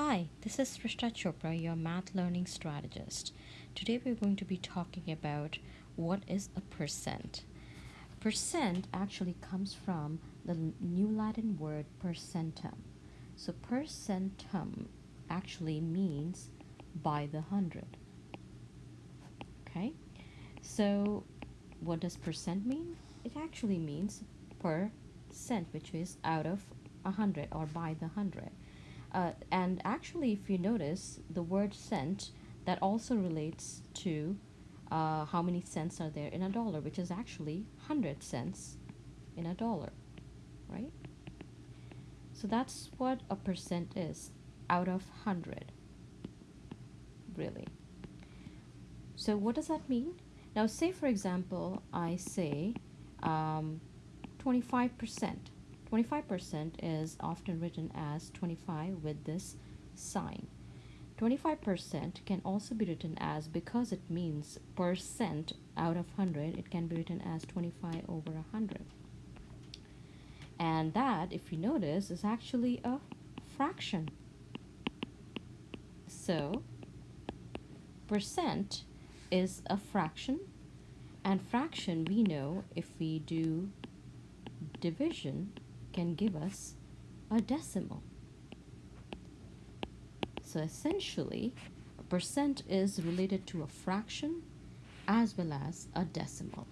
Hi, this is Srishta Chopra, your math learning strategist. Today we're going to be talking about what is a percent. Percent actually comes from the New Latin word percentum. So percentum actually means by the hundred. Okay, so what does percent mean? It actually means per cent, which is out of a hundred or by the hundred. Uh, and actually, if you notice, the word cent that also relates to uh, how many cents are there in a dollar, which is actually 100 cents in a dollar, right? So that's what a percent is out of 100, really. So what does that mean? Now, say for example, I say um, 25%. 25% is often written as 25 with this sign. 25% can also be written as, because it means percent out of 100, it can be written as 25 over 100. And that, if you notice, is actually a fraction. So, percent is a fraction, and fraction we know if we do division can give us a decimal. So essentially, a percent is related to a fraction as well as a decimal.